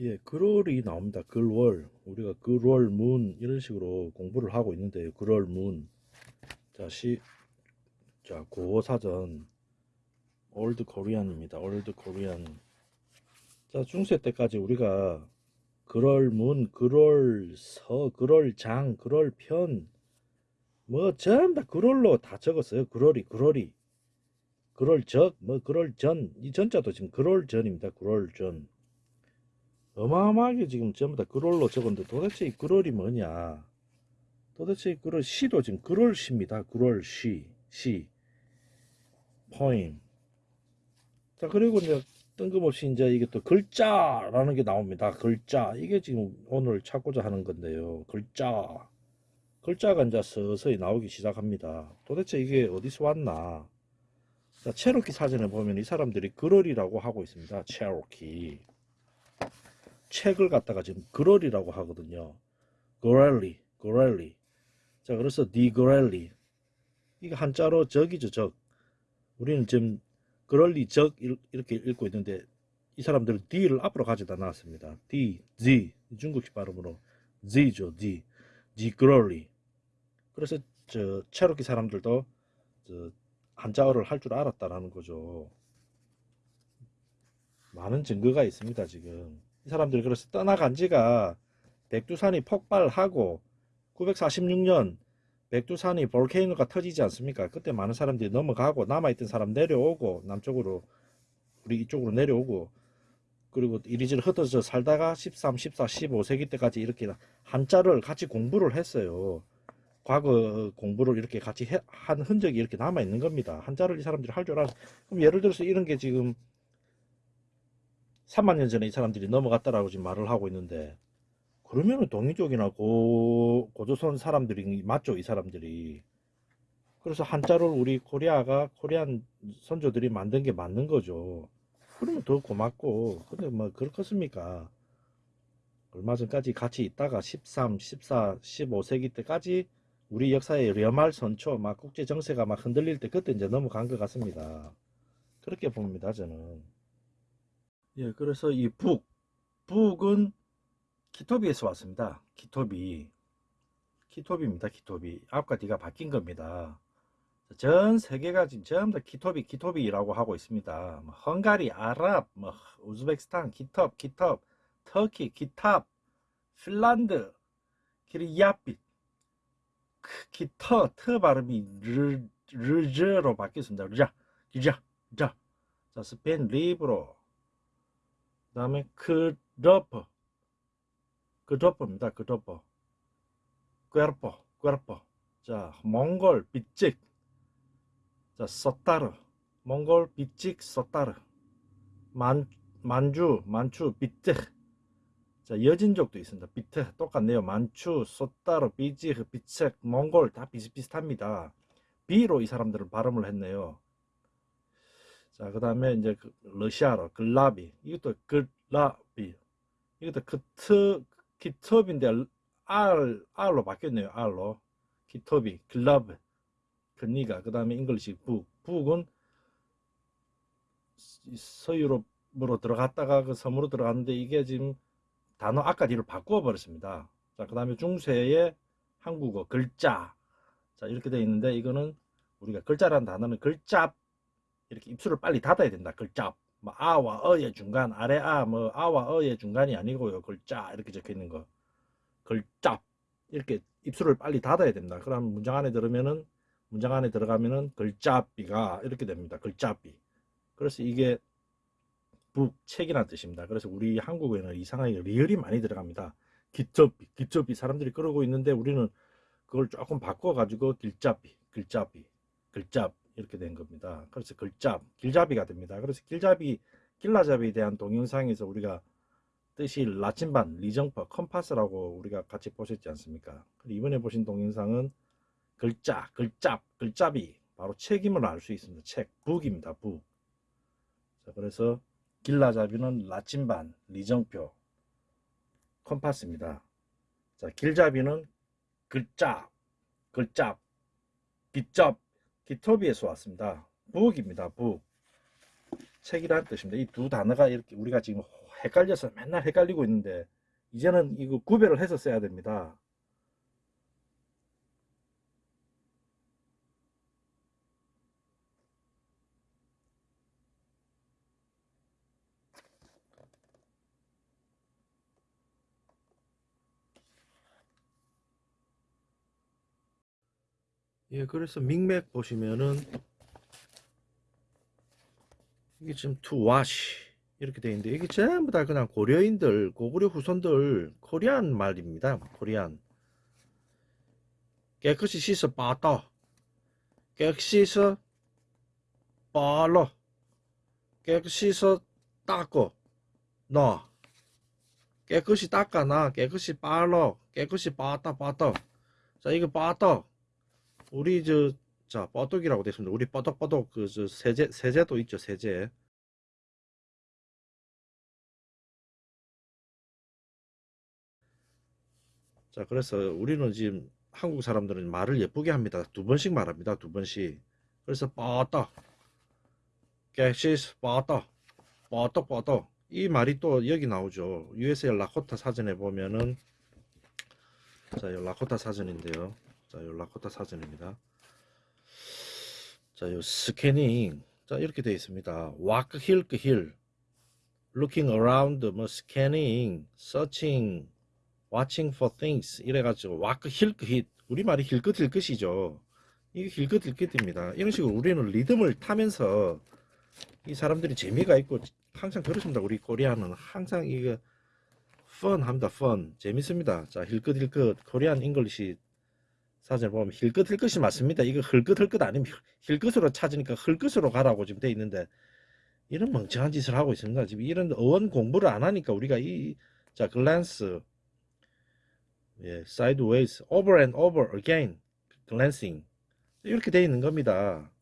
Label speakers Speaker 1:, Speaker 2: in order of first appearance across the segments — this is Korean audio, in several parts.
Speaker 1: 예, 글월이 나옵니다. 글월. 우리가 글월 문 이런 식으로 공부를 하고 있는데요. 글월 문. 자, 시 자, 고어 사전 Old Korean입니다. Old Korean. 자, 중세 때까지 우리가 글월 문, 글월 서, 글월 장, 글월 편, 뭐 전부 다 글월로 다 적었어요. 글월이, 글월이. 글월 적, 뭐 글월 전, 이 전자도 지금 글월 전입니다. 글월 전. 어마어마하게 지금 전부 다 글월로 적었는데 도대체 이 글월이 뭐냐? 도대체 이 글월 시도 지금 글월 시입니다. 글월 시, 시, poem. 자 그리고 이제 뜬금없이 이제 이게 또 글자라는 게 나옵니다. 글자 이게 지금 오늘 찾고자 하는 건데요. 글자 글자가 이제 서서히 나오기 시작합니다. 도대체 이게 어디서 왔나? 자 체로키 사전에 보면 이 사람들이 글월이라고 하고 있습니다. 체로키 책을 갖다가 지금 그럴이라고 하거든요. 그럴리, 그럴리. 자, 그래서 디그럴리. 이거 한자로 적이죠, 적. 우리는 지금 그럴리 적 이렇게 읽고 있는데 이 사람들은 D를 앞으로 가져다 놨습니다. D, Z, 중국식 발음으로 Z죠, D. D 그럴리. 그래서 저 체로키 사람들도 저 한자어를 할 줄 알았다라는 거죠. 많은 증거가 있습니다, 지금. 이 사람들이 그래서 떠나간 지가 백두산이 폭발하고 946년 백두산이 볼케이노가 터지지 않습니까? 그때 많은 사람들이 넘어가고 남아있던 사람 내려오고 남쪽으로 우리 이쪽으로 내려오고 그리고 이리저리 흩어져 살다가 13, 14, 15세기 때까지 이렇게 한자를 같이 공부를 했어요. 과거 공부를 이렇게 같이 해, 한 흔적이 이렇게 남아 있는 겁니다. 한자를 이 사람들이 할 줄 알아서 그럼 예를 들어서 이런 게 지금 3만 년 전에 이 사람들이 넘어갔다라고 지금 말을 하고 있는데 그러면은 동이족이나 고, 고조선 사람들이 맞죠 이 사람들이. 그래서 한자를 우리 코리아가 코리안 선조들이 만든 게 맞는 거죠. 그러면 더 고맙고 근데 뭐 그렇겠습니까? 얼마 전까지 같이 있다가 13, 14, 15세기 때까지 우리 역사의 려말 선초 막 국제 정세가 막 흔들릴 때 그때 이제 넘어간 것 같습니다. 그렇게 봅니다 저는 예, 그래서 이 book, book은 키토비에서 왔습니다. 키토비. 키토비입니다. 키토비. 앞과 뒤가 바뀐 겁니다. 전 세계가 지금 전부 다 키토비, 키토비라고 하고 있습니다. 뭐 헝가리, 아랍, 뭐 우즈베키스탄, kitob, kitob, 터키, kitap, 핀란드, 키리야빛, 키터, 터 발음이 르, 르저로 바뀌었습니다. 르자, 르자, 르자. 자, 스페인 리브로, 그 다음에 크러퍼. 크러퍼입니다. 크러퍼. 꿰르퍼. 꿰르퍼. 자 몽골 빗직. 자 서따르. 몽골 빗직 서따르. 만 만주 만추 비트 자 여진족도 있습니다. 비트 똑같네요. 만추 소따르 비지 비책 몽골 다 비슷비슷합니다. 비로 이 사람들은 발음을 했네요 자, 그 다음에 이제 그 러시아로 글라비. 이것도 글라비. 이것도 크트, 키톱인데 R, R로 바뀌었네요. R로. 키톱이, 글라브. 그니가. 그 다음에 잉글리시 북. 북은 서유럽으로 들어갔다가 그 섬으로 들어갔는데 이게 지금 단어 아까 뒤를 바꾸어 버렸습니다. 자, 그 다음에 중세의 한국어 글자. 자, 이렇게 되어 있는데 이거는 우리가 글자라는 단어는 글자 이렇게 입술을 빨리 닫아야 된다. 글자. 뭐 아와 어의 중간, 아래 아, 뭐 아와 어의 중간이 아니고요. 글자 이렇게 적혀 있는 거. 글자. 이렇게 입술을 빨리 닫아야 된다. 그럼 문장 안에 들으면은 문장 안에 들어가면은 글자비가 이렇게 됩니다. 글자비. 그래서 이게 book 책이라는 뜻입니다. 그래서 우리 한국에는 이상하게 리을이 많이 들어갑니다. 기첩비, 기첩비 사람들이 그러고 있는데 우리는 그걸 조금 바꿔 가지고 길잡비, 글자비, 글잡 이렇게 된 겁니다. 그래서 글잡, 길잡이가 됩니다. 그래서 길잡이, 길라잡이에 대한 동영상에서 우리가 뜻이 라침반, 리정표, compass라고 우리가 같이 보셨지 않습니까? 이번에 보신 동영상은 글자, 글잡, 글잡이, 바로 책임을 알 수 있습니다. 책, book입니다. book. 자, 그래서 길라잡이는 라침반, 리정표, compass입니다. 자, 길잡이는 글자, 글잡, 빗잡, 기토비에서 왔습니다. book입니다. book. 책이라는 뜻입니다. 이 두 단어가 이렇게 우리가 지금 헷갈려서 맨날 헷갈리고 있는데 이제는 이거 구별을 해서 써야 됩니다. 예, 그래서 밍맥 보시면은 이게 지금 to wash 이렇게 돼 있는데 이게 전부 다 그냥 고려인들 고구려 후손들 코리안 말입니다. 코리안. 깨끗이 씻어 빠다 깨끗이 씻어 빨러. 깨끗이 씻어 닦고 너 깨끗이 닦아놔. 깨끗이 빨러. 깨끗이 빠다 빠다 자 이거 빠다 우리 저 자 뻐덕이라고 됐습니다. 우리 뻐덕뻐덕 그 저 세제 세제도 있죠 세제. 자 그래서 우리는 지금 한국 사람들은 말을 예쁘게 합니다. 두 번씩 말합니다. 두 번씩. 그래서 뻐덕 깨시스 뻐덕 뻐덕 뻐덕 이 말이 또 여기 나오죠. USA 라코타 사전에 보면은 자, 이 라코타 사전인데요. 자, 이 라코타 사전입니다. 자, 요 스캐닝. 자, 이렇게 되어 있습니다. walk hill 그 hill. looking around 뭐 scanning, searching, watching for things 이래 가지고 walk hill 그 hit. 우리말이 힐끗 힐끗이죠. 이게 힐끗 힐끗입니다. 이런 식으로 우리는 리듬을 타면서 이 사람들이 재미가 있고 항상 그렇습니다. 우리 코리아는 항상 이거 fun 합니다. fun. 재밌습니다. 자, 힐끗 힐끗 Korean English 사전을 보면 힐끗 힐끗이 맞습니다. 이거 힐끗 힐끗 아니면 힐끗으로 찾으니까 힐끗으로 가라고 지금 돼 있는데 이런 멍청한 짓을 하고 있습니다. 지금 이런 어원 공부를 안 하니까 우리가 이 자 glance 예, sideways, over and over again, glancing 이렇게 돼 있는 겁니다.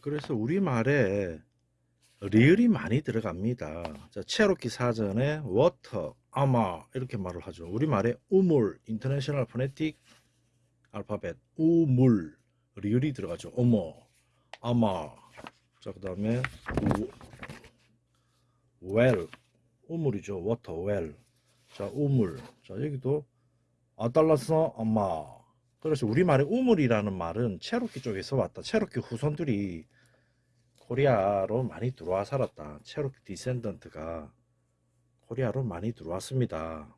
Speaker 1: 그래서 우리말에 리을이 많이 들어갑니다. 자, 체로키 사전에 water, ama 이렇게 말을 하죠. 우리말에 우물, International Phonetic Alphabet, 우물, 리을이 들어가죠. 어머, ama. 자, 그 다음에 well, 우물이죠. water, well. 자, 우물. 자, 여기도 아달라서 ama. 그래서 우리말에 우물이라는 말은 체로키 쪽에서 왔다. 체로키 후손들이 코리아로 많이 들어와 살았다. 체로키 descendant가 코리아로 많이 들어왔습니다.